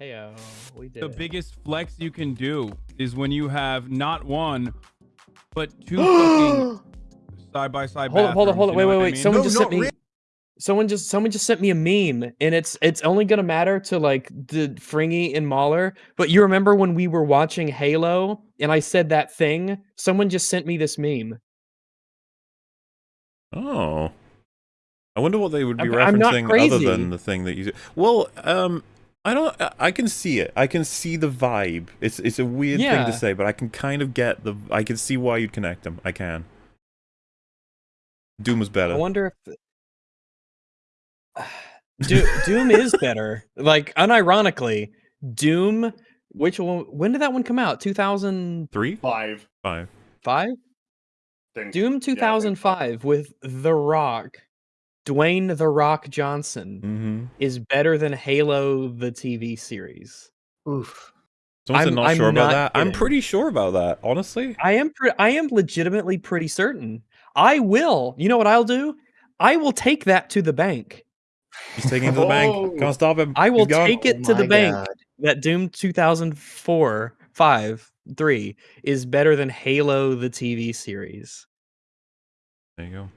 Hey, oh, we did. The it. biggest flex you can do is when you have not one, but two fucking side by side. Hold on, hold on, hold on. Wait, wait, wait. Someone No, just sent me. really. Someone just someone just sent me a meme, and it's it's only gonna matter to like the Fringy and Mahler. But you remember when we were watching Halo, and I said that thing? Someone just sent me this meme. Oh. I wonder what they would be I'm- I'm referencing other than the thing that you. Well, um, I don't. I- I can see it. I can see the vibe. It's it's a weird thing to say, but I can kind of get the. I can see why you'd connect them. I can. Doom was better. I wonder if Do- Doom is better. Like unironically, Doom. Which one? When did that one come out? Two thousand Three, Five. five. five. Think. Doom think 2005 with The Rock, Dwayne The Rock Johnson Mm-hmm. is better than Halo the TV series. Oof. Someone I'm- not I'm sure about not that. I'm pretty sure about that. Honestly. I am pre- I am legitimately pretty certain. I will. You know what I'll do? I will take that to the bank. He's taking it to the bank. Can't stop him. I will take it Oh to the my bank that Doom 2004, 5, 3 is better than Halo the TV series. There you go.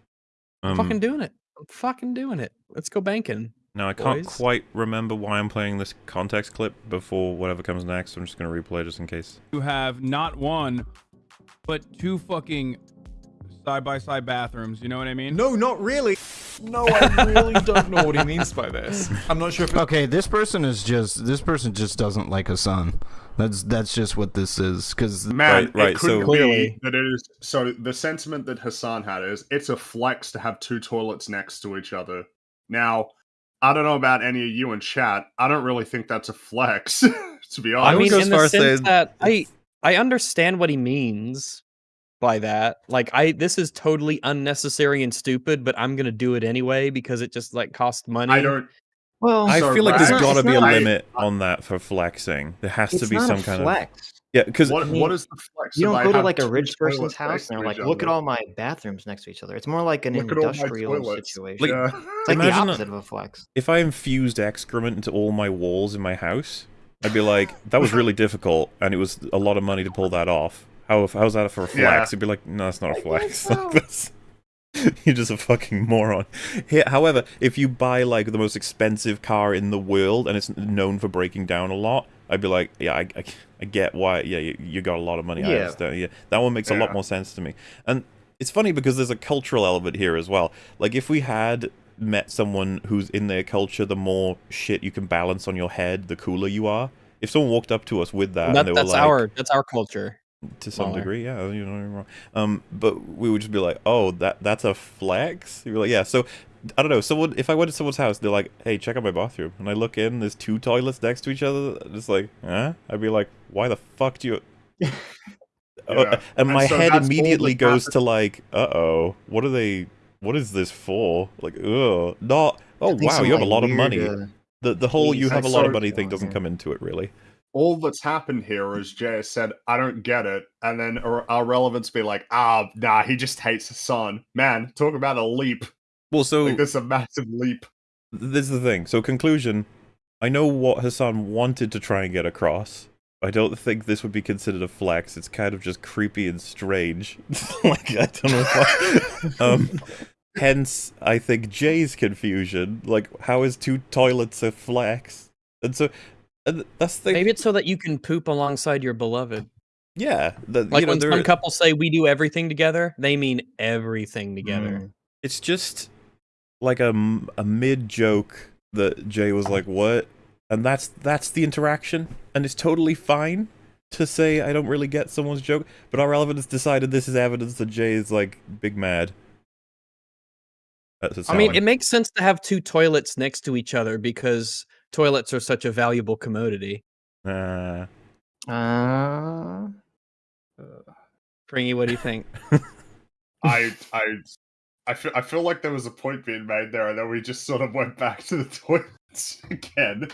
I'm Um, fucking doing it. I'm fucking doing it. Let's go banking. Now I can't boys. quite remember why I'm playing this context clip before whatever comes next. I'm just gonna replay just in case. You have not one, but two fucking side by side bathrooms. You know what I mean? No, not really. No, I really don't know what he means by this. I'm not sure if. Okay, this person is just this person just doesn't like Hassan. That's that's just what this is because Man, Right, right, it could so- be Clearly. that it is. So the sentiment that Hassan had is it's a flex to have two toilets next to each other. Now, I don't know about any of you in chat. I don't really think that's a flex, to be honest. I honest. mean, in the sense saying that I I understand what he means by that. Like, I this is totally unnecessary and stupid, but I'm gonna do it anyway because it just like costs money. I don't. Well, I So, feel like right, there's it's got to be a it's not- limit on that for flexing. There has to be not some a kind flex. of yeah. Because What, I mean, what is the flex? You don't I go to like a rich person's house and they're like, look at all my bathrooms next to each other. It's more like an Look at all my industrial toilets. situation. Yeah. it's like the Imagine a- opposite of a flex. if I infused excrement into all my walls in my house, I'd be like, that was really difficult, and it was a lot of money to pull that off. How how's that for a flex? Yeah. It'd be like, no, that's not a I flex. You're just a fucking moron. Here, however, if you buy like the most expensive car in the world and it's known for breaking down a lot, I'd be like, yeah, I, I, I get why. Yeah, you, you got a lot of money. I Yeah. understand. Yeah, that one makes a lot more sense to me. And it's funny because there's a cultural element here as well. Like if we had met someone who's in their culture, the more shit you can balance on your head, the cooler you are. If someone walked up to us with that, That- and they were that's like, our that's our culture. To some Mahler. degree, yeah, you know, wrong. Um, but we would just be like, oh, that that's a flex. You're like, yeah. So I don't know. Someone, if I went to someone's house, they're like, hey, check out my bathroom, and I look in, there's two toilets next to each other. Just like, huh? I'd be like, why the fuck do you? Oh, Yeah. and my And so head immediately goes to like, uh oh, what are they? What is this for? Like, ugh, not. Oh wow, you have a lot of money. The the whole you have a lot of money thing doesn't come into it really. All that's happened here is Jay said, I don't get it. And then our, our relevance be like, ah, nah, he just hates Hassan. Man, talk about a leap. Well, so Like, this is a massive leap. this is the thing. So conclusion, I know what Hassan wanted to try and get across. I don't think this would be considered a flex. It's kind of just creepy and strange. like I don't know. I, um, hence, I think Jay's confusion. Like, how is two toilets a flex? And so, and that's the. Maybe it's so that you can poop alongside your beloved. yeah. The, Like you know, when some couples say we do everything together, they mean everything together. mm. it's just like a, a mid joke that Jay was like, "What?" and that's that's the interaction, and it's totally fine to say I don't really get someone's joke, but our relevant has decided this is evidence that Jay is like big mad. I mean, it makes sense to have two toilets next to each other because toilets are such a valuable commodity. Uh, Uh, Fringy, what do you think? I, I, I feel, I feel like there was a point being made there, and then we just sort of went back to the toilets again.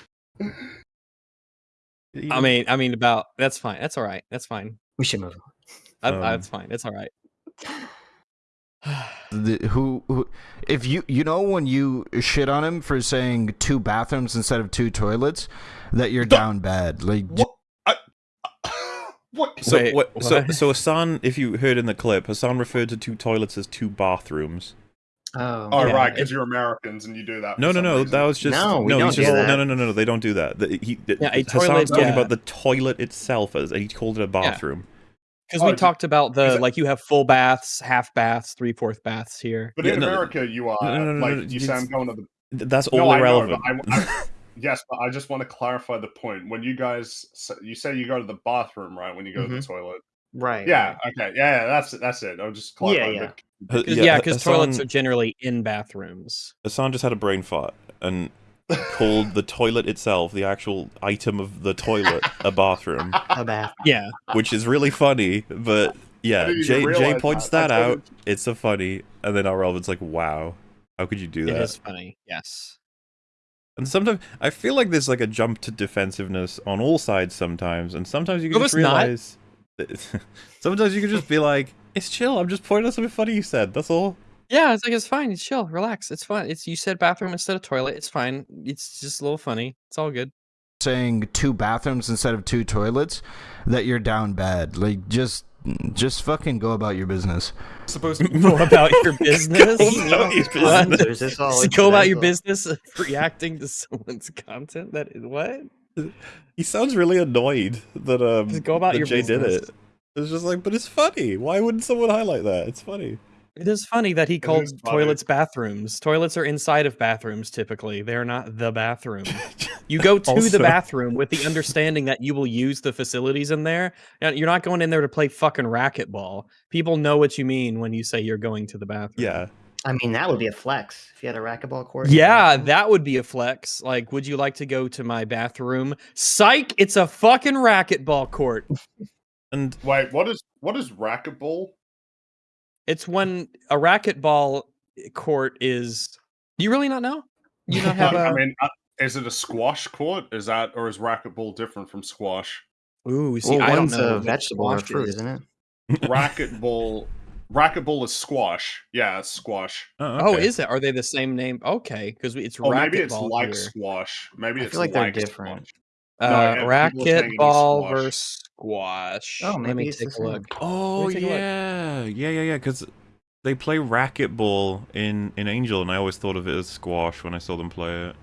I mean, I mean about that's fine. That's all right. That's fine. we should move I, Um, that's fine. It's all right. the, who, who if you you know when you shit on him for saying two bathrooms instead of two toilets that you're down bad. Like, j- What? what? So Wait, what, So what? so Hassan, if you heard in the clip, Hassan referred to two toilets as two bathrooms. Oh, Oh Yeah, right, because you're Americans and you do that. No, no, no. reason. That was just No, we he's don't do just, that. No, no, no, no, no. They don't do that. The- he, Yeah, a Hassan's toilet, talking yeah. about the toilet itself as he called it a bathroom. Because Oh, we d- talked about the it- like you have full baths, half baths, three fourth baths here. But Yeah, in no, America, you are no, no, no, like no, you it's- say I'm going to the. That's No, all I know, irrelevant. but I- I- Yes, but I just want to clarify the point. When you guys, you say you go to the bathroom, right? When you go to the mm-hmm. toilet. right. Yeah. right. Okay. Yeah. yeah, That's that's it. I'll just clarify. yeah. Ha- Cause, yeah, because toilets are generally in bathrooms. Hassan just had a brain fart and called the toilet itself, the actual item of the toilet, a bathroom, A bath. Yeah, which is really funny. But yeah, Jay Jay points that. that I told out. It's so funny, and then our relevant's like, "Wow, how could you do that?" is funny. Yes. And sometimes I feel like there's like a jump to defensiveness on all sides sometimes, and sometimes you can No, just realize. That sometimes you can just be like, "It's chill. I'm just pointing out something funny you said. That's all." Yeah, it's like it's fine. It's chill. Relax. It's fine. It's you said bathroom instead of toilet. It's fine. It's just a little funny. It's all good. saying two bathrooms instead of two toilets, that you're down bad. Like, just, just fucking go about your business. supposed to Go about your business. Go about your What? business. This all Go about your business reacting to someone's content. That is what? He sounds really annoyed that um Just go about that your Jay did it. It's just like, but it's funny. Why wouldn't someone highlight that? It's funny. It is funny that he called is funny. toilets bathrooms. Toilets are inside of bathrooms typically. They're not the bathroom. You go to Also- the bathroom with the understanding that you will use the facilities in there. Now, You're not going in there to play fucking racquetball. People know what you mean when you say you're going to the bathroom. Yeah. I mean, that would be a flex if you had a racquetball court. Yeah, that would be a flex. Like, would you like to go to my bathroom? Psych, it's a fucking racquetball court. And Wait. What is what is racquetball? It's when a racquetball court is. Do you really not know? You don't have I a. mean, uh, is it a squash court? Is that or is racquetball different from squash? Ooh, see, Well, I don't know. a vegetable or squash fruit, is. isn't it? Racquetball. Racquetball is squash. Yeah, it's squash. oh, Oh, is it? Are they the same name? Okay, because it's Or racquetball maybe it's like here. squash. Maybe I it's feel like they're different. squash. Uh, No, yeah, people are saying it is racquetball versus squash. Oh, Let maybe me take a same. look. Oh me take a look. yeah, yeah, yeah, yeah. Because they play racquetball in in Angel, and I always thought of it as squash when I saw them play it.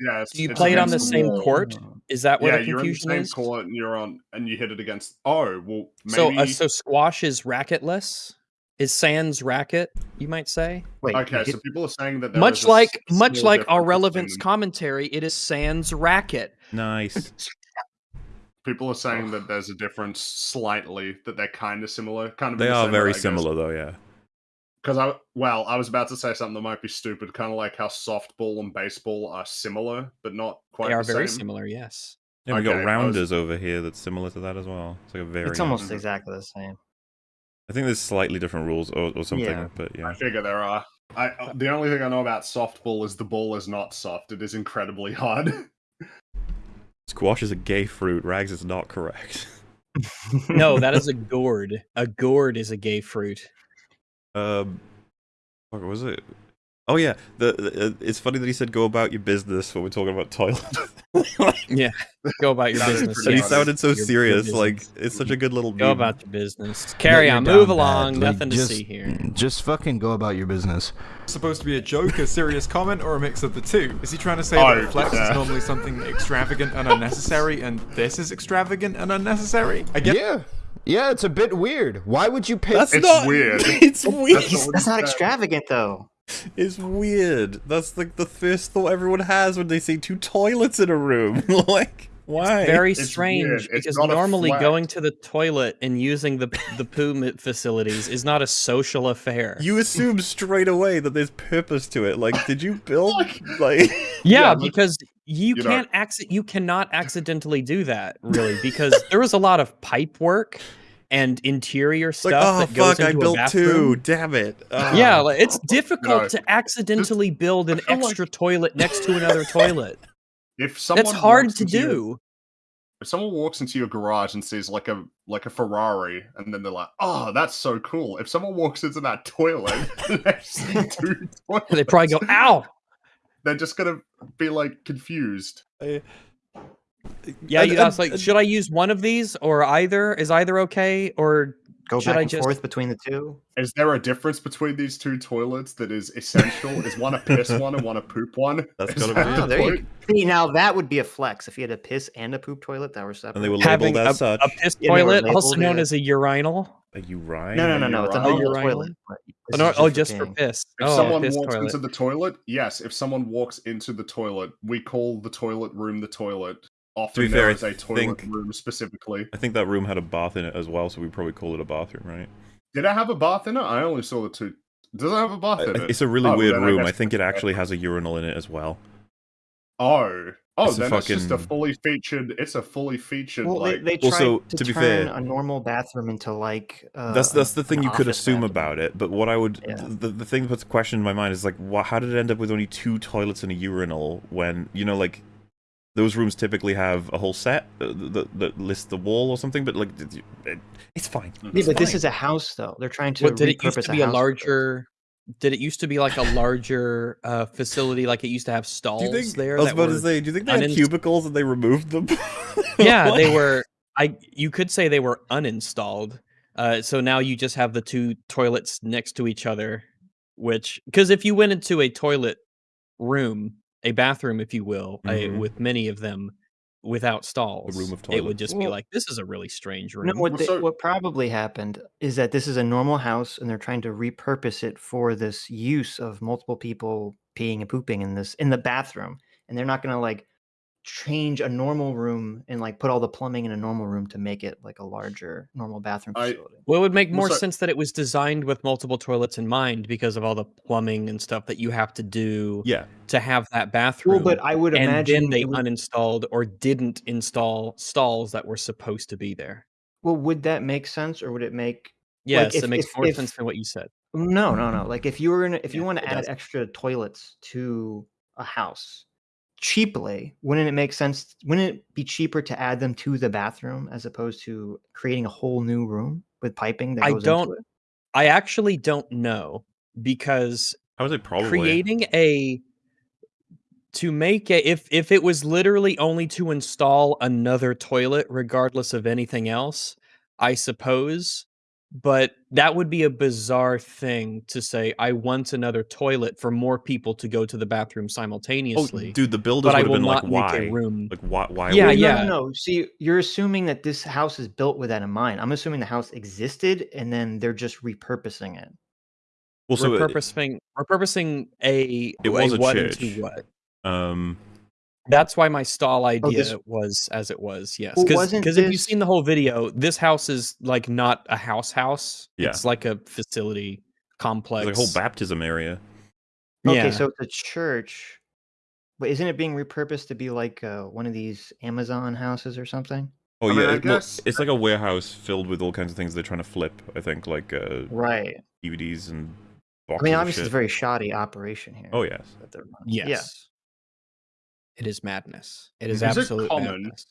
Yeah, it's, Do you it's play it on the same wall. court? Is that where Yeah, the you're in the same is? court, and you're on, and you hit it against. Oh, well, So, uh, so squash is racketless. Is sans racket? You might say. Wait, okay, you so people are saying that there much is like s- much like our difference between relevance commentary, it is sans racket. Nice. People are saying that there's a difference slightly, that they're kind of similar. Kind of. they are very similar, though. Yeah. Because I, well, I was about to say something that might be stupid, kind of like how softball and baseball are similar, but not quite. They are the very same. similar. Yes. Yeah, we Okay, I got was- rounders over here that's similar to that as well. It's like a very. it's almost Mhm. exactly the same. I think there's slightly different rules or, or something, Yeah. but yeah. I figure there are. I uh, the only thing I know about softball is the ball is not soft; it is incredibly hard. Squash is a gay fruit. Rags is not correct. No, that is a gourd. A gourd is a gay fruit. Um, what was it? Oh yeah, the, the uh, it's funny that he said go about your business when we're talking about toilets. Yeah. Go about your That is business. pretty he sounded so Your- your serious, like it's such a good little. Go meme. about your business. Carry That on. Move along. bad. Like, Nothing to see here. Just fucking go about your business. supposed to be a joke, a serious comment, or a mix of the two? Is he trying to say Oh, that flex yeah. is normally something extravagant and unnecessary, and this is extravagant and unnecessary? I guess. Yeah. Yeah, it's a bit weird. Why would you pay? That's It's not weird. It's weird. That's not That's not extravagant though. It's weird. That's like the first thought everyone has when they see two toilets in a room. like, why? Very It's strange weird. It's because not a normally flex. going to the toilet and using the the poo mi- facilities is not a social affair. You assume straight away that there's purpose to it. Like, did you build like? yeah, Yeah, like- because you, you know- can't acci- you cannot accidentally do that really because there was a lot of pipe work and interior like, stuff oh that goes fuck! I into a built two. Damn it! Yeah, Ah. like, it's difficult No, to accidentally build an feel like- extra toilet next to another toilet. If someone That's hard to into your- do. if someone walks into your garage and sees like a like a Ferrari, and then they're like, "Oh, that's so cool." If someone walks into that toilet, they see two toilets, They probably go, "Ow!" They're just gonna be like confused. I, Yeah, you asked like, should I use one of these or either? Is either okay? Or Go Should back I and just- forth between the two. Is there a difference between these two toilets that is essential? is one a piss one and one a poop one? That's Is gotta that be the. Oh, there you point? See, now that would be a flex if you had a piss and a poop toilet that were separate. And they were having labeled a, such. a piss Yeah, they were toilet, also known yeah. as a urinal. Are you right? no, no, no, no. It's a A normal urinal? toilet. Oh, this no, is oh, just for piss. If oh, someone piss walks toilet. into the toilet, yes. If someone walks into the toilet, we call the toilet room the toilet. Often be there fair, I is a toilet think- room specifically. I think that room had a bath in it as well, so we probably call it a bathroom, right? Did it have a bath in it? I only saw the two. Does it have a bath in it? It's a really Oh, weird then I room. I think it actually has a urinal in it as well. Oh, oh, It's a then it's just a fully featured. It's a fully featured Well, like. they, they Also, to, to be turn fair- a normal bathroom into like uh, that's that's the thing you could assume bathroom. about it. But what I would Yeah. the, the thing that puts a question in my mind is like, wha how did it end up with only two toilets and a urinal when you know like those rooms typically have a whole set uh, that, that lists the wall or something? But like, it, it- it's fine. Yeah, It's but this is a house, though. They're trying to What did it used to be a house. larger? Did it used to be like a larger uh, facility? Like it used to have stalls Do you think? there. I was about to say, do you think they had cubicles and they removed them? yeah, they were. I you could say they were uninstalled. Uh, so now you just have the two toilets next to each other, which because if you went into a toilet room, a bathroom, if you will, a, Mhm. with many of them without stalls, room of it would just be like this is a really strange room. No, what, Well, they- what probably happened is that this is a normal house, and they're trying to repurpose it for this use of multiple people peeing and pooping in this in the bathroom, and they're not going to like change a normal room and like put all the plumbing in a normal room to make it like a larger normal bathroom I- facility. Well, it would make more sense that it was designed with multiple toilets in mind because of all the plumbing and stuff that you have to do yeah, to have that bathroom. Well, but I would and imagine then they it would- uninstalled or didn't install stalls that were supposed to be there. well, would that make sense, or would it make Yes, if- it makes if- more if- sense than what you said. No, no, no. Like if you were gonna, if you want to add does. extra toilets to a house cheaply, wouldn't it make sense? Wouldn't it be cheaper to add them to the bathroom as opposed to creating a whole new room with piping that I goes don't- into it? I actually don't know because I would say probably. creating a to make it if if it was literally only to install another toilet regardless of anything else, I suppose. But that would be a bizarre thing to say. I want another toilet for more people to go to the bathroom Oh, simultaneously. dude, the builders but I would have will been like, why? make a room. Like, why? Why? Yeah, would- yeah. No, no, no. See, you're assuming that this house is built with that in mind. I'm assuming the house existed and then they're just repurposing it. Well, so it- repurposing repurposing a It was a what church. into what? um, That's why my stall idea this- was as it was. Yes, Well, because wasn't if you've seen the whole video, this house is like not a house house. Yeah. It's like a facility complex. like a whole baptism area. Okay, Yeah. so it's a church, but isn't it being repurposed to be like uh, one of these Amazon houses or something? Oh I yeah, I it- well, guess- it's like a warehouse filled with all kinds of things they're trying to flip. I think like uh, Right. DVDs and I mean, obviously, it's a very shoddy operation here. Oh yes. that they're running. yes, Yeah. It is madness. It is, Is it common- madness.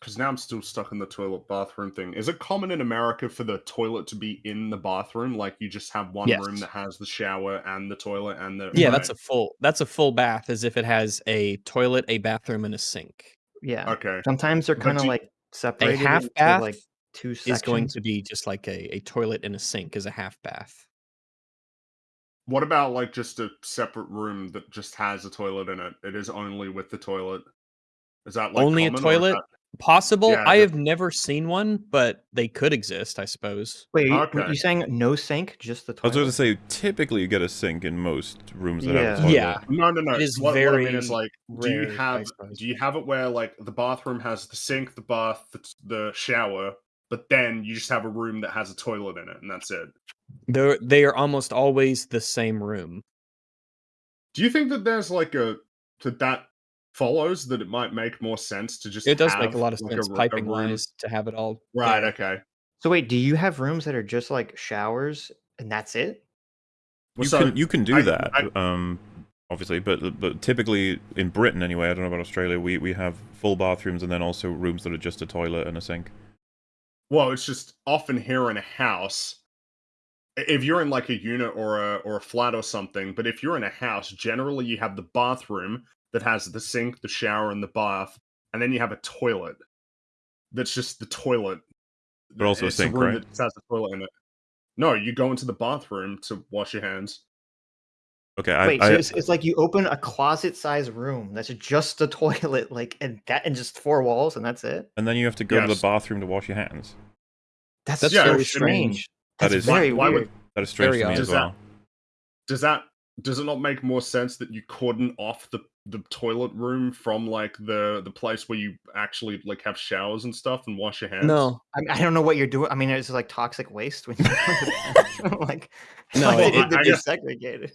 Because now I'm still stuck in the toilet bathroom thing. Is it common in America for the toilet to be in the bathroom? Like you just have one room that has the shower and the toilet and the Yeah, that's a full. That's a full bath, as if it has a toilet, a bathroom, and a sink. Yeah. okay. Sometimes they're kind of like separated A half bath like two sections. Is going to be just like a, a toilet and a sink is a half bath. What about like just a separate room that just has a toilet in it? It is only with the toilet. Is that like Only a common, or is toilet? that- Possible. Yeah, I the- have never seen one, but they could exist, I suppose. Wait, you, Okay. you saying no sink, just the toilet? I was toilet? going to say, typically you get a sink in most rooms that have Yeah. a toilet. Yeah. No, no, no. It is what, what I mean very is like, do you rare, I have suppose. do you have it where like the bathroom has the sink, the bath, the, the shower, but then you just have a room that has a toilet in it, and that's it. They're they are almost always the same room. Do you think that there's like a that that follows that it might make more sense to just It does make a lot of like, sense r- piping room- wise to have it all. Right. there. Okay. so wait, do you have rooms that are just like showers and that's it? Well, You so can you can do I- that. I- um, obviously, but but typically in Britain anyway, I don't know about Australia. We we have full bathrooms and then also rooms that are just a toilet and a sink. Well, it's just often here in a house. I- If you're in like a unit or a or a flat or something, but if you're in a house, generally you have the bathroom that has the sink, the shower, and the bath, and then you have a toilet. That's just the toilet. But also a It's sink, room right? that has a toilet in it. No, you go into the bathroom to wash your hands. Okay, I, Wait, I, so it's, it's like you open a closet-sized room that's just a toilet, like and that and just four walls, and that's it. and then you have to go to the bathroom to wash your hands. That's, That's Yeah, very I mean, strange. That's very Why- why would- weird. That is strange to me odd. as Does that- well. Does that does it not make more sense that you cordon off the the toilet room from like the the place where you actually like have showers and stuff and wash your hands? No, I, I don't know what you're doing. I mean, it's like toxic waste when you go to the bathroom. like, No, like, it- they it- need to I be guess- segregated.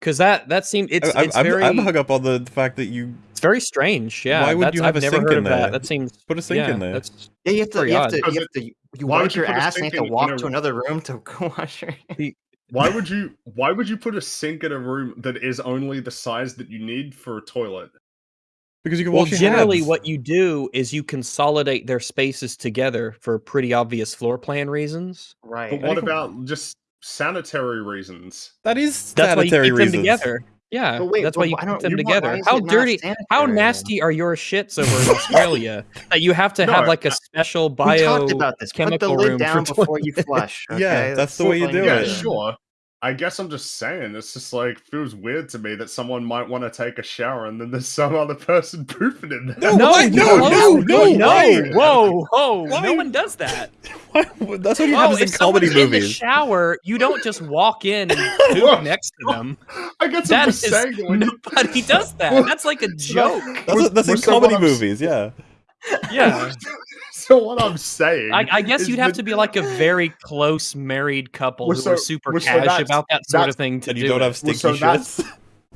Because that that seemed it's I, it's I'm, very I'm hung up on the fact that you it's very strange. Yeah, Why would that's, you have I've a never sink heard in of that. That seems put a sink yeah, in there. That's Yeah, you have to. You have to. You have to. You why wipe would you your ass and you have to walk to another room to go wash your. hands. Why would you why would you put a sink in a room that is only the size that you need for a toilet? Because you can well. wash your Generally, hands. what you do is you consolidate their spaces together for pretty obvious floor plan reasons. Right. But what about just sanitary reasons? That is That's why you sanitary keep reasons. them together. Yeah, wait, that's why you I keep them you together. why How dirty, how nasty are your shits over in Australia that you have to No, have like a special We bio talked about this. Put the chemical lid room down for before you toilet- flush. Yeah, okay? that's the way you do yeah, it. sure. I guess I'm just saying, it's just like feels weird to me that someone might want to take a shower and then there's some other person pooping in there. No, No, what? no, No, no, no, no, no. Whoa, whoa! Why? No one does that. Why- That's what Oh, happens in if comedy someone's in the movies. shower, you don't just walk in and poop next to them. I guess That I'm is just saying that when nobody does that. That's like a joke. That's, that's in Well, so what comedy I'm movies, yeah. Yeah, so what I'm saying I, I guess you'd have that- to be like a very close married couple who so- are super well, so about that sort of thing to And you do don't it. have Well, stinky so shits.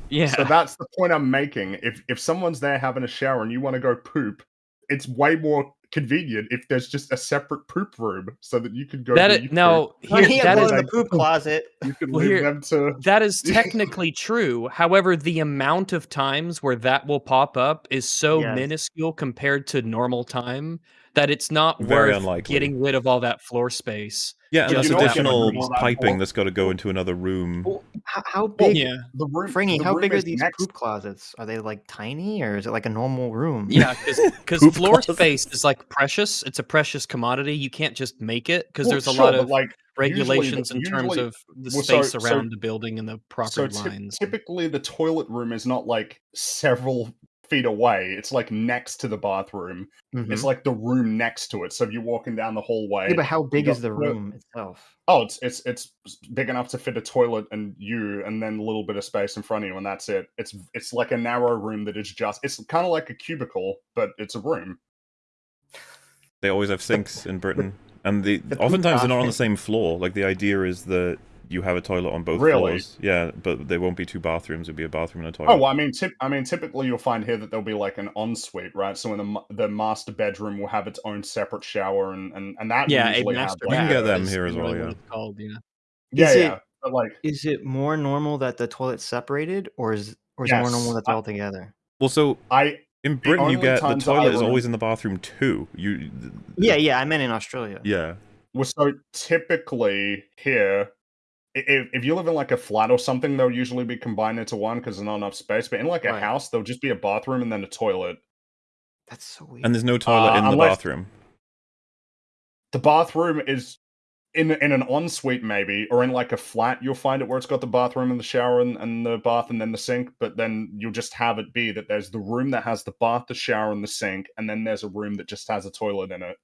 yeah. So that's the point I'm making. If if someone's there having a shower and you want to go poop, it's way more convenient if there's just a separate poop room so that you can go. that do is, now poop. Here, here that in the poop closet. you can well, leave here- them to. That is technically true. However, the amount of times where that will pop up is so Yes. minuscule compared to normal time that it's not Very worth unlikely. getting rid of all that floor space. Yeah, and Just that's you know what additional you know, piping well- that's got to go into another room. Well, how, how Well, big, Yeah, The room, Fringy? the How room big are these next- poop closets? Are they like tiny, or is it like a normal room? yeah, because Poop floor closet. space is like precious. It's a precious commodity. You can't just make it because Well, there's a sure, lot of like usually the- regulations in terms usually- of the well, so- space so- around the building and the proper so lines. typically the toilet room is not like several feet away. It's like next to the bathroom. Mhm. It's like the room next to it. So if you're walking down the hallway, Yeah, but how big is the the- room itself? Oh, it's it's it's big enough to fit a toilet and you, and then a little bit of space in front of you, and that's it. It's it's like a narrow room that is just. It's kind of like a cubicle, but it's a room. They always have sinks in Britain, and the, the oftentimes they're not on the same floor. Like the idea is that you have a toilet on both Really? floors. Yeah, but there won't be two bathrooms. It'll be a bathroom and a toilet. Oh well, I mean, tip, I mean, typically you'll find here that there'll be like an ensuite, right? So in the the master bedroom will have its own separate shower, and and and that yeah, a master. have, You can get them here as well, generally what yeah. it's called, yeah. yeah, Is it- but like Is it more normal that the toilet's separated, or is or is it more normal Yes, that they're I- all together? Well, so I in Britain you get the toilet is always in the bathroom too. You. Yeah, yeah. I meant in Australia. Yeah. well, so typically here. I- If, if you live in like a flat or something, they'll usually be combined into one because there's not enough space. But in like a Right. house, there'll just be a bathroom and then a toilet. That's so weird. And there's no toilet Uh, in the unless- bathroom. the bathroom is in in an ensuite maybe or in like a flat you'll find it where it's got the bathroom and the shower and, and the bath and then the sink but then you'll just have it be that there's the room that has the bath the shower and the sink and then there's a room that just has a toilet in it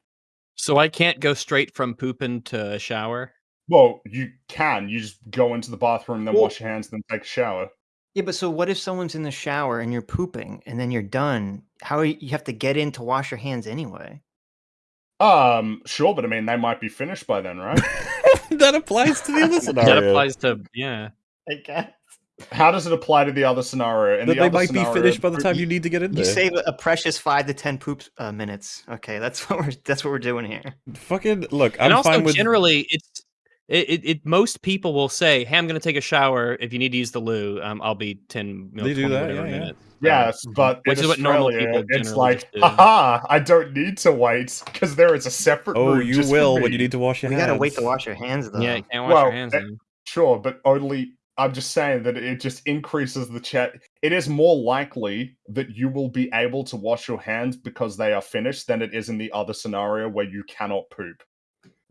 So I can't go straight from pooping to a shower. Well you can you just go into the bathroom then Well- wash your hands then take a shower Yeah, but so what if someone's in the shower and you're pooping and then you're done? How are you, you have to get in to wash your hands anyway? um sure but i mean they might be finished by then right that applies to the other scenario. That applies to yeah. I guess. how does it apply to the other scenario in that the they other might be scenario, finished by the time you need to get in You there. save a, a precious five to ten poop uh, minutes. Okay, that's what we're that's what we're doing here. Fucking look, I'm and also fine with generally it's it, it, it most people will say, "Hey, I'm going to take a shower. If you need to use the loo, um, I'll be ten, you know, They do that, whatever yeah, yeah. Yes, but Which in is what normal people it's like, just do. haha, I don't need to wait because there is a separate Oh, room. you just for will me." when you need to wash your We hands. gotta wait to wash your hands though. Yeah, you can't wash Well, your hands. eh, then. Sure, but only I'm just saying that it just increases the chat. It is more likely that you will be able to wash your hands because they are finished than it is in the other scenario where you cannot poop.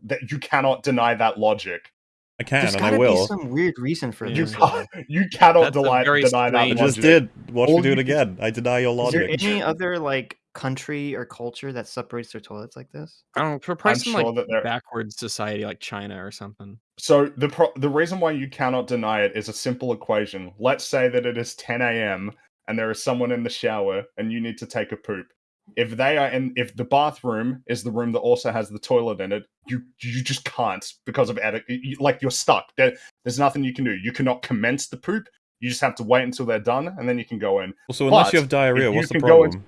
That you cannot deny that logic. I can There's and I gotta be will. some weird reason for You this. can't, you cannot That's a deny, deny that I logic. just did. Watch All me do it again. I deny your logic. Is there any other like country or culture that separates their toilets like this? I don't know, for I'm probably some sure like that there. backward society like China or something. So the pro- the reason why you cannot deny it is a simple equation. Let's say that it is 10 a.m. and there is someone in the shower and you need to take a poop. If they are in, if the bathroom is the room that also has the toilet in it, you you just can't because of etiquette. You, like you're stuck. There, there's nothing you can do. You cannot commence the poop. You just have to wait until they're done and then you can go in. So unless But you have diarrhea, you what's the can go problem?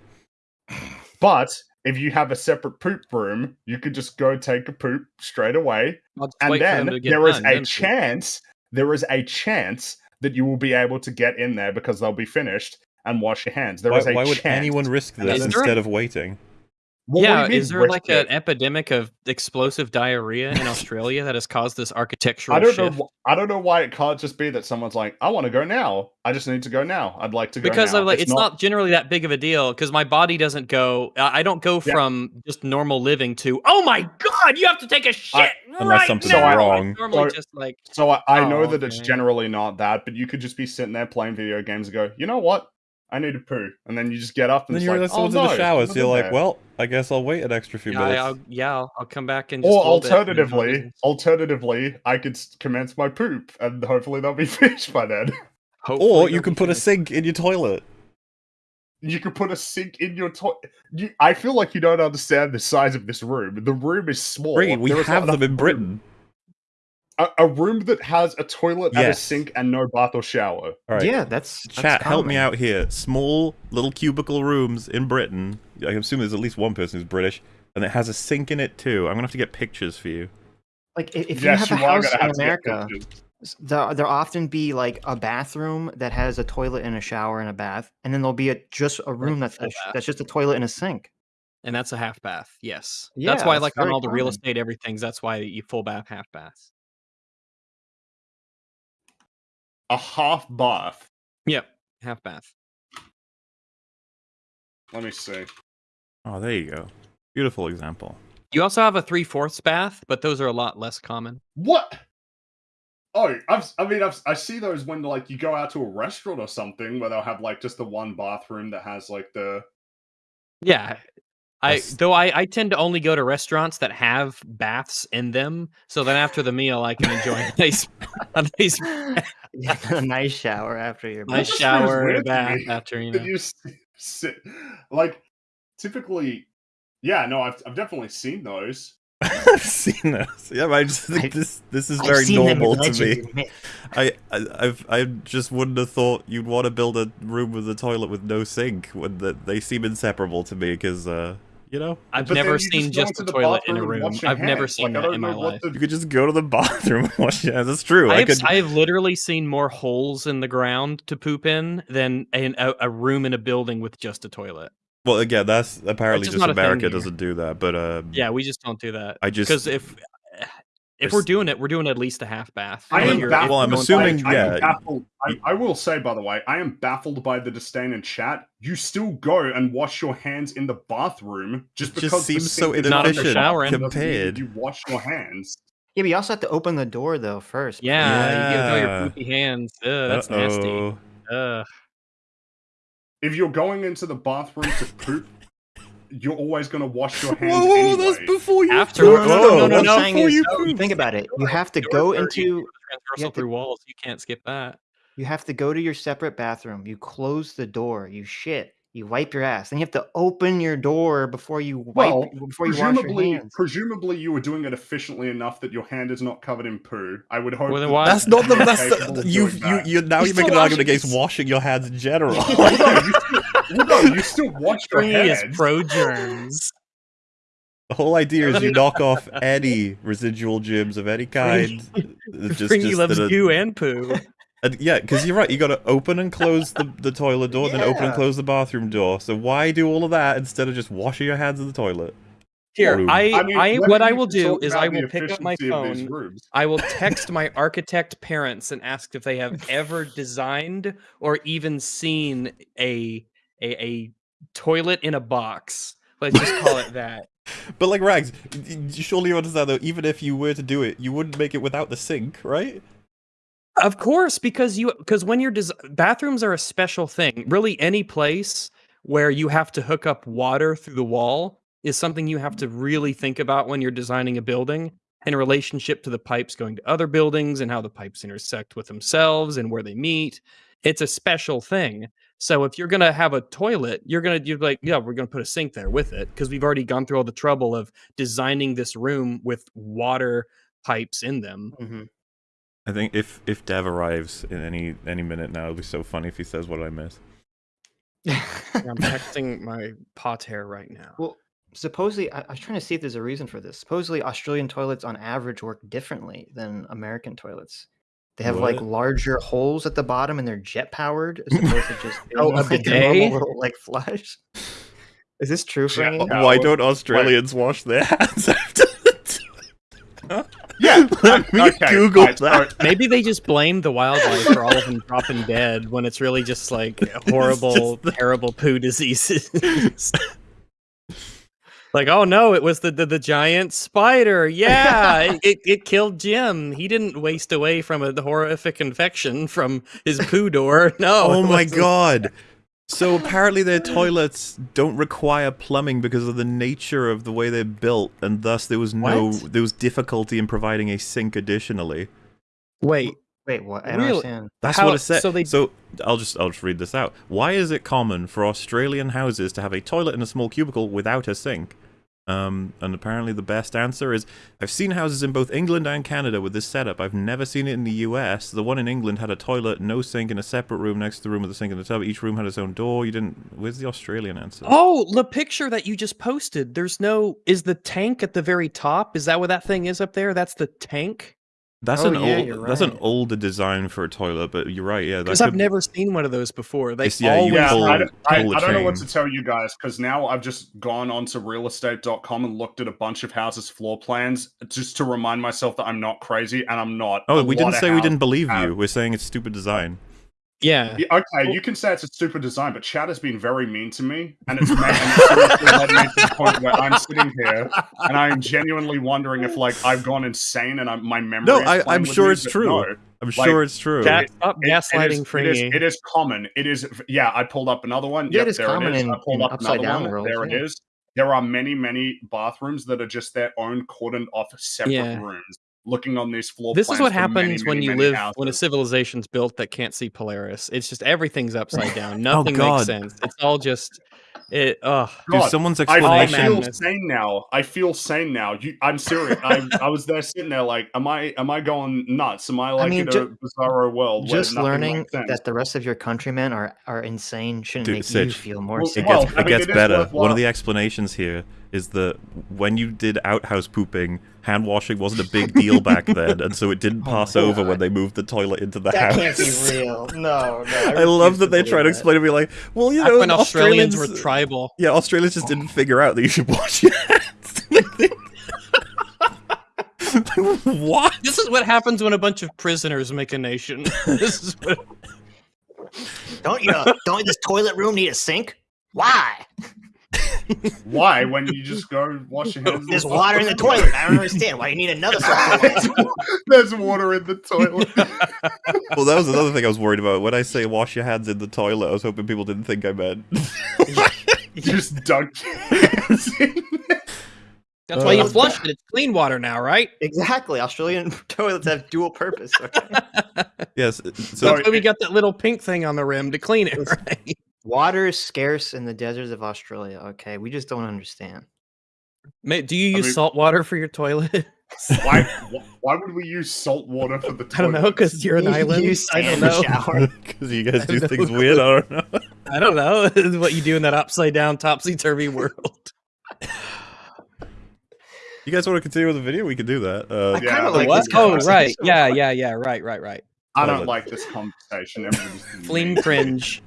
But if you have a separate poop room, you could just go take a poop straight away and wait for them then there is done, a then poop. chance there is a chance that you will be able to get in there because they'll be finished and wash your hands. There Why, is a why would chance. anyone risk this is there instead a- of waiting? What yeah, you mean is there like it? an epidemic of explosive diarrhea in Australia that has caused this architectural I don't shift? know. I don't know why it can't just be that someone's like, "I want to go now. I just need to go now. I'd like to go because now." of, like, it's, not, generally that big of a deal because my body doesn't go I I don't go Yeah. from just normal living to oh my god you have to take a shit I- right something's now!" It's wrong. normally So- just like So I, I know Oh, that it's generally not that, but you could just be sitting there playing video games and go, "You know what? I need to poo," and then you just get up and, And then you're like, like, "Oh no!" in the shower, so you're like, there." well, I guess I'll wait an extra few yeah, minutes. I'll, yeah I'll, I'll come back and just Or hold and alternatively, alternatively, I could commence my poop, and hopefully they'll be finished by then. Hopefully Or you can put a sink in your toilet. You could put a sink in your toilet. You, I feel like you don't understand the size of this room. The room is small. Great, we There is have them enough in room. Britain. A, a room that has a toilet and a sink and no bath or shower. All right. Yeah, that's, that's Chat, help me out here. Small little cubicle rooms in Britain. I assume there's at least one person who's British, and it has a sink in it too. I'm gonna have to get pictures for you. Like i- if yes, you have a house in have to get America, there there'll often be like a bathroom that has a toilet and a shower and a bath, and then there'll be a just a room that's a that's just a toilet and a sink. and that's a half bath yes Yeah, that's why that's like on very all the real estate everything's that's why you full bath half baths A half bath. yep half bath Let me see. Oh, there you go. Beautiful example. you also have a three-fourths bath but those are a lot less common What? Oh, I've, I mean, I've, I see those when like you go out to a restaurant or something where they'll have like just the one bathroom that has like the. Yeah. I though I, I tend to only go to restaurants that have baths in them, so then after the meal I can enjoy a nice a nice, Yeah, a nice shower after your nice shower and a bath after you know. you sit like typically. Yeah, no, I've I've definitely seen those. I've seen those. Yeah, but I just think I- this this is I've very seen them in normal to me. I, I I've I just wouldn't have thought you'd want to build a room with a toilet with no sink when the, they seem inseparable to me because uh you know I've But never seen go just a toilet in a room. I've never seen Like, that in my life. the- you could just go to the bathroom and wash your hands. That's true. I I have, could I have literally seen more holes in the ground to poop in than in a, a room in a building with just a toilet. well again that's apparently just just not a thing America doesn't do that, but um Yeah, we just don't do that. I just Because if if we're doing it, we're doing at least a half bath. I am baffled. Well, I'm assuming- going- I, I yeah, baffled. I, I will say, by the way, I am baffled by the disdain in chat. You still go and wash your hands in the bathroom just It because just seems so sink is Not in the shower, bathroom doesn't mean that compared. You wash your hands. Yeah, but you also have to open the door though first. Yeah, you get all Yeah. your poopy hands. Ugh, that's nasty. Uh-oh. Ugh. If you're going into the bathroom to poop, you're always going to wash your hands Whoa, whoa, anyway. that's before you After- poop, no, no, though. no, no, no, before you no, think about it. You have to go into you transversal have to- through walls. You can't skip that. you have to go to your separate bathroom. You close the door. You shit. You wipe your ass. Then you have to open your door before you wipe Well, before you wash your presumably, hands. presumably you were doing it efficiently enough that your hand is not covered in poo. I would hope. Well, that That's not the you're that's capable the, you doing you you now You you're making an argument against washing your hands in general. Hold on, you still, hold on, you still wash your Free is hands. pro germs. The whole idea is you knock off any residual germs of any kind. It's just, Fringy just loves that it- goo and poo. And yeah, because you're right. You got to open and close the, the toilet door, then open and close the bathroom door. So why do all of that instead of just washing your hands in the toilet? Here, Room. I, I, mean, when what I will do is I will pick up my efficiency of these phone. I will text my architect parents and ask if they have ever designed or even seen a a, a toilet in a box. Let's just call it that. But like Rags, y- y- surely you understand though. Even if you were to do it, you wouldn't make it without the sink, right? Of course, because you because when you're des- bathrooms are a special thing. Really, any place where you have to hook up water through the wall is something you have to really think about when you're designing a building in relationship to the pipes going to other buildings and how the pipes intersect with themselves and where they meet. It's a special thing. So if you're gonna have a toilet, you're gonna you're like, yeah, we're gonna put a sink there with it because we've already gone through all the trouble of designing this room with water pipes in them. Mhm. I think if if Dev arrives in any any minute now, it'll be so funny if he says what I miss. I'm texting my pater right now. well, supposedly, I, I was trying to see if there's a reason for this. Supposedly, Australian toilets on average work differently than American toilets. They have like larger holes at the bottom and they're jet powered as opposed to just Oh, a like a bidet? normal little like flush. Is this true, Jet Fringy? powered. Why don't Australians wash their hands after the Yeah. Let me okay, Google right, so- that. Maybe they just blame the wildlife for all of them dropping dead when it's really just like horrible, terrible poo diseases. like, oh no, it was the, the, the giant spider. Yeah, it, it, it killed Jim. He didn't waste away from a horrific infection from his poo door. No. Oh my wasn't. god. So apparently their toilets don't require plumbing because of the nature of the way they're built, and thus there was no What? there was difficulty in providing a sink additionally. Wait, Wait, what? I don't Really? understand. That's How- what it said. so they- so I'll just I'll just read this out. Why is it common for Australian houses to have a toilet in a small cubicle without a sink? Um, and apparently the best answer is I've seen houses in both England and Canada with this setup. I've never seen it in the US. The one in England had a toilet, no sink, in a separate room next to the room with the sink and the tub. Each room had its own door. You didn't. Where's the Australian answer? Oh, the picture that you just posted. There's no. Is the tank at the very top? Is that what that thing is up there? That's the tank. That's Oh, an yeah, old. you're That's an older design for a toilet, but you're right. Yeah, that Because I've could- never seen one of those before. They It's- yeah, always Yeah, pull- I, don't- I, pull the I don't know what to tell you guys because now I've just gone onto realestate.com and looked at a bunch of houses' floor plans just to remind myself that I'm not crazy, and I'm not. Oh, we didn't of say we didn't believe have- you. We're saying it's stupid design. Yeah. Yeah, okay, you can say it's a stupid design, but Chad has been very mean to me, and it's made and it's led me to the point where I'm sitting here and I'm genuinely wondering if like I've gone insane and I'm, my memory. No, is I, I'm sure me, it's true. no. I'm Like, sure it's true. Chat, stop It- it is- gaslighting it is, Fringy. it is common. It is yeah. I pulled up another one. Yeah, yep, it is there common it is. in- I pulled in up upside down one. worlds, there yeah. it is. There are many, many bathrooms that are just their own cordoned off separate Yeah. rooms. Looking on these floor This is what for many, happens when many, you many live when a civilization's built that can't see Polaris. It's just everything's upside down. Oh, nothing God. makes sense. It's all just it. Ugh. Dude, God, someone's I, I explanation. feel madness. sane now. I feel sane now. You, I'm serious. I, I was there sitting there like, am I am I going nuts? Am I like mean, in ju- a bizarro world? Just learning that the rest of your countrymen are, are insane shouldn't Dude, make you feel more Well, safe. It gets, I it mean, gets it is better. One of the explanations here is that when you did outhouse pooping, hand washing wasn't a big deal back then, and so it didn't Oh pass my over when they moved the toilet into the that house. can't be real. No, no. I love that they believe try to explain to me like, well, you Back know, when Australians, Australians were tribal. Yeah, Australians just didn't oh. figure out that you should wash your hands. what? This is what happens when a bunch of prisoners make a nation. this is what, Don't you know? don't this toilet room need a sink? Why? Why? When you just go wash your hands? There's water in the toilet. I don't understand why you need another toilet. There's water in the toilet. Well, that was another thing I was worried about. When I say wash your hands in the toilet, I was hoping people didn't think I meant. You just dunk your hands in. that's why you Uh, flush it. It's clean water now, right? exactly. Australian toilets have dual purpose. Okay. yes. So Sorry. That's why we got that little pink thing on the rim to clean it, right? Water is scarce in the deserts of Australia. Okay, we just don't understand. Ma- Do you I use mean- salt water for your toilet? Why? Why would we use salt water for the toilet? I don't know, because you're an island. use I don't know. because you guys do no things clue. weird, I don't know. I don't know. This is what you do in that upside down, topsy turvy world. You guys want to continue with the video? We can do that. Uh, I Yeah, kind of like what? this Oh, right. Yeah, yeah, yeah. Right, right, right. I don't like this conversation. Everybody's being Flame cringe.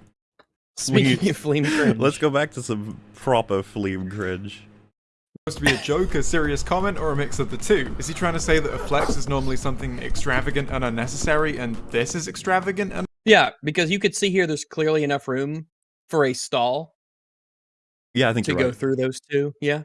Speaking of flame cringe. Let's go back to some proper flame cringe. supposed to be a joke, a serious comment, or a mix of the two? Is he trying to say that a flex is normally something extravagant and unnecessary, and this is extravagant and Yeah, because you could see here there's clearly enough room for a stall Yeah, I think to you're go right. through those two. Yeah.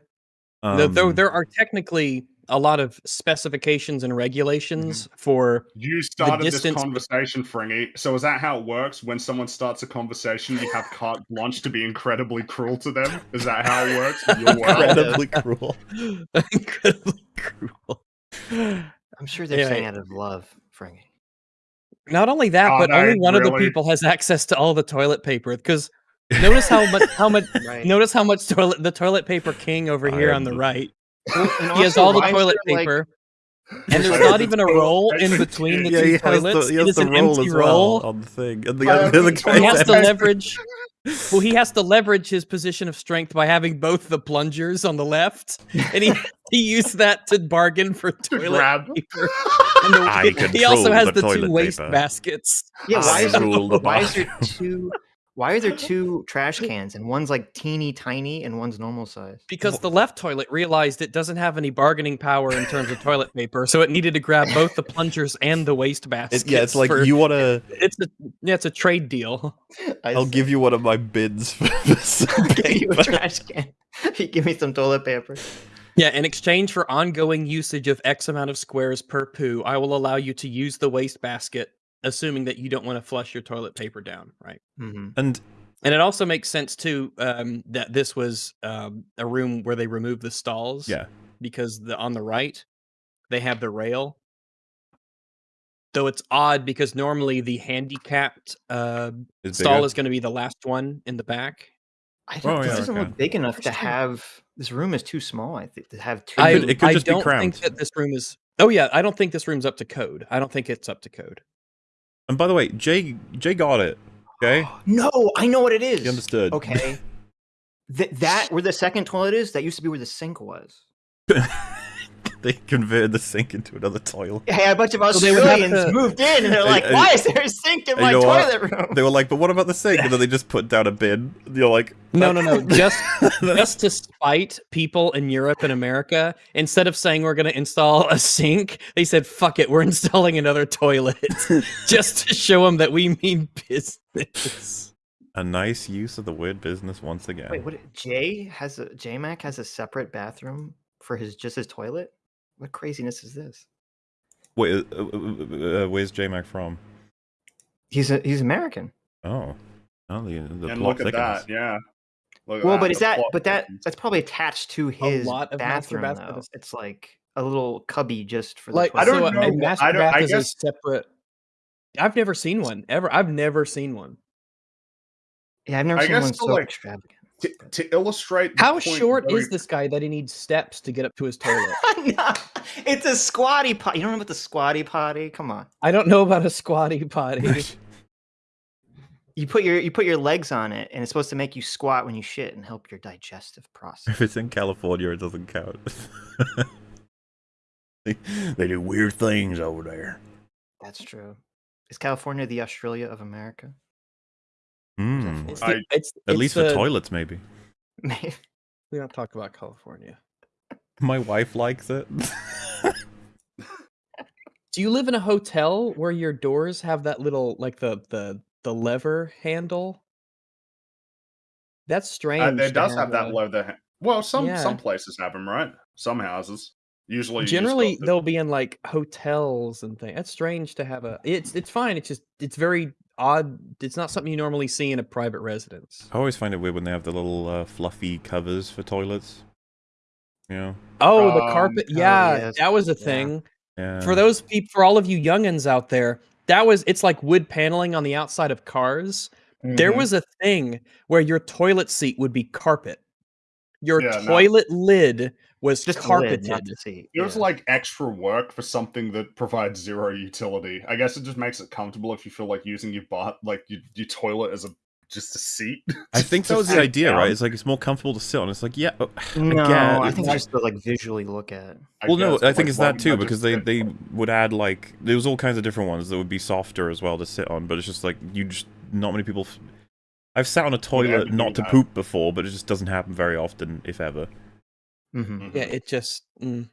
Though- Um, Though there are technically a lot of specifications and mm-hmm. regulations for You started this distance- conversation, Fringy. So is that how it works? When someone starts a conversation, you have carte blanche to be incredibly cruel to them? Is that how it works? in Your world? incredibly cruel. incredibly cruel. I'm sure they're Yeah, saying out of love, Frankie. Not only that, Oh, but no, only one of the people has access to all the toilet paper. Because notice how much how much Right. notice how much toilet the toilet paper king over here am on the the- right. And He has all the toilet there, like- paper, and there's not even a roll in between the. Yeah, two he has toilets. the, he has is the an roll empty as roll. well on the thing. And the, I other the the He has to leverage. Well, he has to leverage his position of strength by having both the plungers on the left, and he he used that to bargain for toilet grab. paper. And the, I he also has the the, two toilet waste paper. baskets. Yeah, why I is, there, the why is there two? Why are there two trash cans and one's like teeny tiny and one's normal size? Because the left toilet realized it doesn't have any bargaining power in terms of toilet paper, so it needed to grab both the plungers and the waste basket. It, yeah, it's like for- you want to. It's a yeah, it's a trade deal. I I'll give you one of my bins for some I'll give you a trash can. you give me some toilet paper. Yeah, in exchange for ongoing usage of X amount of squares per poo, I will allow you to use the waste basket, assuming that you don't want to flush your toilet paper down, right? Mm-hmm. And And it also makes sense too um, that this was um, a room where they removed the stalls. yeah, because the on the right they have the rail. Though it's odd because normally the handicapped uh, it's stall is going to be the last one in the back. I don't, Oh, this yeah, doesn't okay. look big enough to Interesting. have. This room is too small. I think to have two. I, could- it could I just be don't think cramped. that this room is. Oh yeah, I don't think this room's up to code. I don't think it's up to code. And by the way, Jay Jay got it. Okay, no, I know what it is. You understood. Okay. Th- that where the second toilet is, that used to be where the sink was. they converted the sink into another toilet. Yeah, a bunch of So they would have Australians to- moved in and they're like, "Why is there a sink in my know what? toilet room?" They were like, "But what about the sink?" And then they just put down a bin. You're like, No, no, no. Just just to spite people in Europe and America, instead of saying we're going to install a sink, they said fuck it, we're installing another toilet, just to show them that we mean business. a nice use of the word business once again. Wait, what? Jay has a J Mac has a separate bathroom for his just his toilet. What craziness is this? Wait, uh, uh, uh, uh, where's J Mac from? He's a he's American. Oh, oh, the the and plot look at thickens. that, yeah. Look at Well, but is the that but that that's probably attached to his lot of bathroom baths, but though. it's- It's like a little cubby just for the Like I don't so know master I don't- bath I is guess- a separate. I've never seen one ever. I've never seen one. Yeah, I've never I seen one to, so like, extravagant. To, to illustrate How short very- is this guy that he needs steps to get up to his toilet? No, it's a squatty potty You don't know about the squatty potty? Come on. I don't know about a squatty potty. You put your you put your legs on it, and it's supposed to make you squat when you shit and help your digestive process. If it's in California, it doesn't count. they, they do weird things over there. That's true. Is California the Australia of America? Hmm. It's I- it's- At it's least for the- toilets, maybe. Maybe. We don't talk about California. My wife likes it. Do you live in a hotel where your doors have that little like the the the lever handle? That's strange. Uh, it does have that a- leather. ha- Well, some Yeah. some places have them, right? Some houses. Usually, Generally, they'll be in like hotels and things. That's strange to have a. It's it's fine. It's just it's very odd. It's not something you normally see in a private residence. I always find it weird when they have the little uh, fluffy covers for toilets. You know? Oh, the Um, carpet. oh, Yeah, yes, that was a thing. Yeah. For those people, for all of you youngins out there, that was it's like wood paneling on the outside of cars. There Mhm. was a thing where your toilet seat would be carpet. Your Yeah, no. toilet lid was just the carpeted. lid, not the. It was yeah. like extra work for something that provides zero utility. I guess it just makes it comfortable if you feel like using your butt, like your, your toilet as a just a seat. I think that was the idea, down. right? It's like it's more comfortable to sit on. It's like, yeah. oh, no. get I think it's just to like visually look at. I well, no, I think like, it's that too because they they on would add like there was all kinds of different ones that would be softer as well to sit on, but it's just like you just not many people. F- I've sat on a toilet ever do not to that. poop before, but it just doesn't happen very often, if ever. Hmm Yeah, it just. Mm.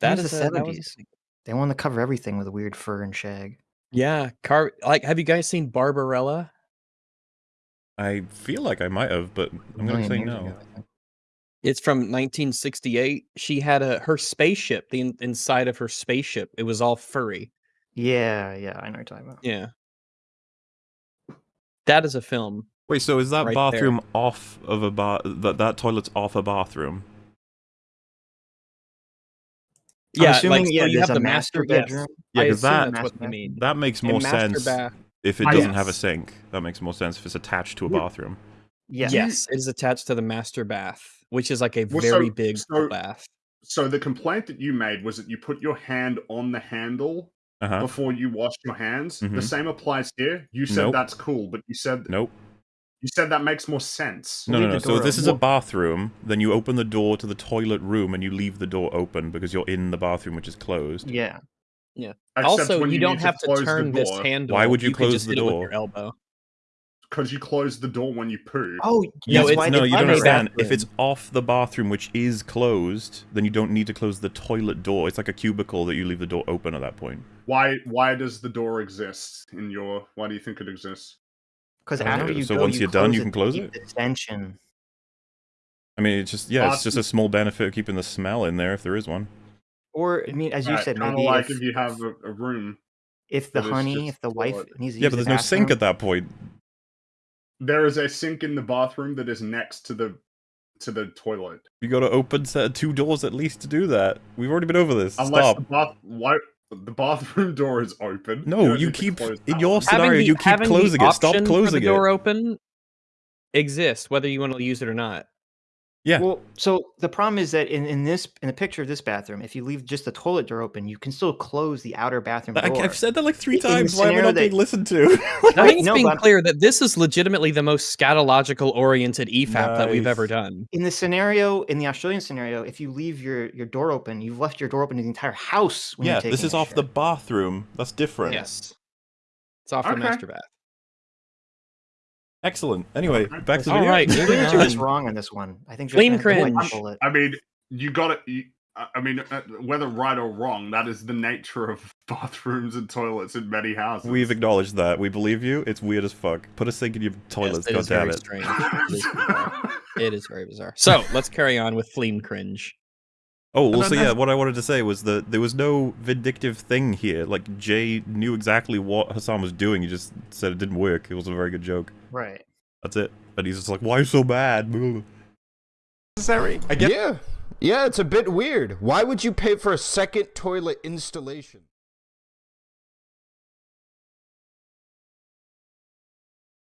That That was is the a, that was 70s. They want to cover everything with a weird fur and shag. yeah. Car like, have you guys seen Barbarella? I feel like I might have, but I'm gonna say no. ago, I think. It's from 1968. She had a her spaceship. The in, inside of her spaceship, it was all furry. Yeah, yeah, I know what you're talking about. Yeah. That is a film. Wait, so is that Right there. bathroom off of a bath? That that toilet's off a bathroom? I'm Yeah, assuming, like so yeah, you have the master master yes. bedroom. Yeah, I 'cause assume that- that's what they mean. That makes A more sense bath. if it doesn't have a sink. That makes more sense if it's attached to a bathroom. Yeah. Yes, it is attached to the master bath, which is like a Well, so- very big so- bath. So the complaint that you made was that you put your hand on the handle Uh huh. before you washed your hands. The Mhm. same applies here. You said Nope. that's cool, but you said Nope. You said that makes more sense. No, Leave no, no. So if this open. is a bathroom, then you open the door to the toilet room and you leave the door open because you're in the bathroom, which is closed. Yeah. Except Also, when you, don't have to close the turn this door, handle. Why would you can close just the hit it with door? your elbow. because you close the door when you poo. Oh, No, that's it's- no, you don't it. understand. If it's off the bathroom, which is closed, then you don't need to close the toilet door. It's like a cubicle that you leave the door open at that point. Why why does the door exist in your why do you think it exists? Because Okay, after you so go, once you you're done, you can to close keep it? The tension. I mean, it's just yeah, it's just a small benefit of keeping the smell in there if there is one. Or I mean, as you Right, said, kinda maybe like if, if you have a, a room. if the honey, if the wife toilet. needs to Yeah, use but the there's no sink at that point. There is a sink in the bathroom that is next to the to the toilet. You got to open set two doors at least to do that. We've already been over this. Unless Stop. the bath why the bathroom door is open. No, don't you keep in your scenario. The- you keep closing it. Stop option for closing the door it. open exists, whether you want to use it or not. Yeah. Well, so the problem is that in, in this in the picture of this bathroom, if you leave just the toilet door open, you can still close the outer bathroom I, door. I've said that like three In the times. Why am I scenario not being listened to? I think it's no, being but- clear that this is legitimately the most scatological oriented EFAP that we've ever Nice. done. in the scenario, in the Australian scenario, if you leave your, your door open, you've left your door open to the entire house. When yeah, you're this taking is a off the shit. bathroom. That's different. Yes. It's off Okay. the master bath. Excellent. Anyway, back to the All video. right, moving You're wrong on this one. I think Flame Japan cringe. bullet. I mean, you got it. I I mean, uh, whether right or wrong, that is the nature of bathrooms and toilets in many houses. We've acknowledged that. We believe you. It's weird as fuck. Put a sink in your Yes, toilets. it God is damn very it. strange. It is bizarre. It is very bizarre. So let's carry on with Flame Cringe. Oh, And also, then yeah, what I wanted to say was that there was no vindictive thing here. Like, Jay knew exactly what Hassan was doing. He just said it didn't work. It was a very good joke. Right. That's it. And he's just like, why so bad? Necessary. I get Yeah. Yeah, it's a bit weird. Why would you pay for a second toilet installation?